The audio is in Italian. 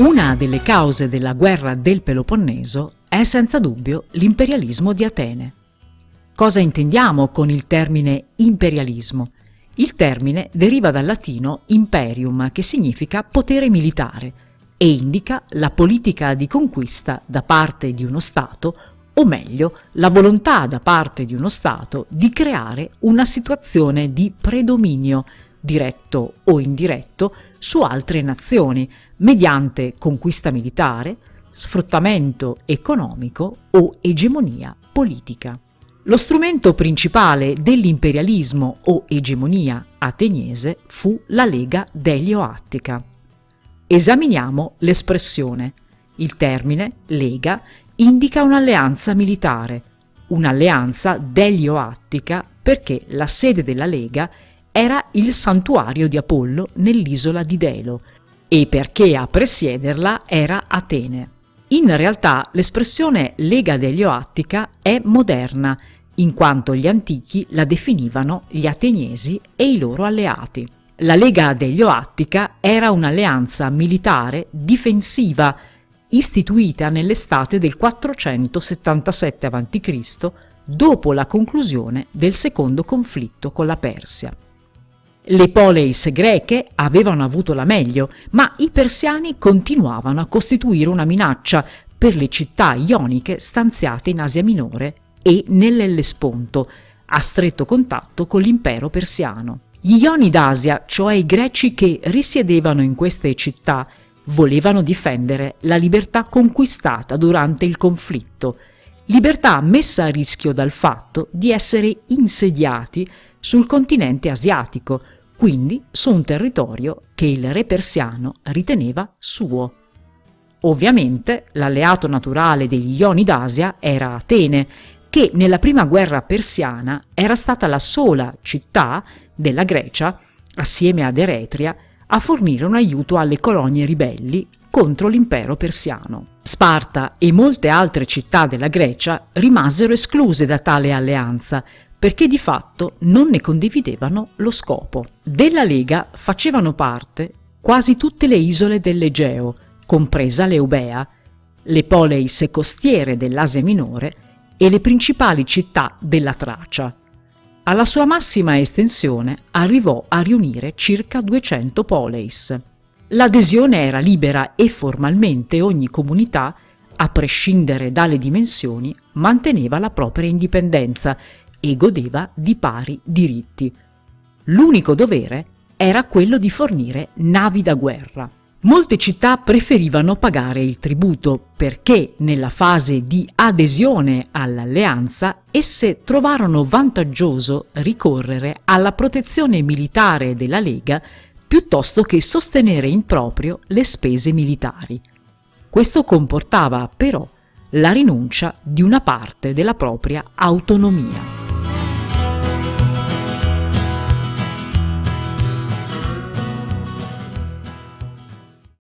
Una delle cause della guerra del Peloponneso è senza dubbio l'imperialismo di Atene. Cosa intendiamo con il termine imperialismo? Il termine deriva dal latino imperium, che significa potere militare, e indica la politica di conquista da parte di uno Stato, o meglio, la volontà da parte di uno Stato di creare una situazione di predominio, diretto o indiretto, su altre nazioni, mediante conquista militare, sfruttamento economico o egemonia politica. Lo strumento principale dell'imperialismo o egemonia ateniese fu la Lega Delio-Attica. Esaminiamo l'espressione. Il termine Lega indica un'alleanza militare, un'alleanza Delio-Attica perché la sede della Lega era il santuario di Apollo nell'isola di Delo e perché a presiederla era Atene. In realtà l'espressione Lega Delio-Attica è moderna, in quanto gli antichi la definivano gli ateniesi e i loro alleati. La Lega Delio-Attica era un'alleanza militare difensiva istituita nell'estate del 477 a.C., dopo la conclusione del secondo conflitto con la Persia. Le poleis greche avevano avuto la meglio, ma i persiani continuavano a costituire una minaccia per le città ioniche stanziate in Asia Minore e nell'Ellesponto, a stretto contatto con l'impero persiano. Gli Ioni d'Asia, cioè i greci che risiedevano in queste città, volevano difendere la libertà conquistata durante il conflitto, libertà messa a rischio dal fatto di essere insediati sul continente asiatico, quindi su un territorio che il re persiano riteneva suo. Ovviamente l'alleato naturale degli Ioni d'Asia era Atene, che nella prima guerra persiana era stata la sola città della Grecia, assieme ad Eretria, a fornire un aiuto alle colonie ribelli contro l'impero persiano. Sparta e molte altre città della Grecia rimasero escluse da tale alleanza, perché di fatto non ne condividevano lo scopo. Della Lega facevano parte quasi tutte le isole dell'Egeo, compresa l'Eubea, le poleis costiere dell'Asia Minore e le principali città della Tracia. Alla sua massima estensione arrivò a riunire circa 200 poleis. L'adesione era libera e formalmente ogni comunità, a prescindere dalle dimensioni, manteneva la propria indipendenza e godeva di pari diritti. L'unico dovere era quello di fornire navi da guerra. Molte città preferivano pagare il tributo perché nella fase di adesione all'alleanza esse trovarono vantaggioso ricorrere alla protezione militare della Lega piuttosto che sostenere in proprio le spese militari. Questo comportava però la rinuncia di una parte della propria autonomia.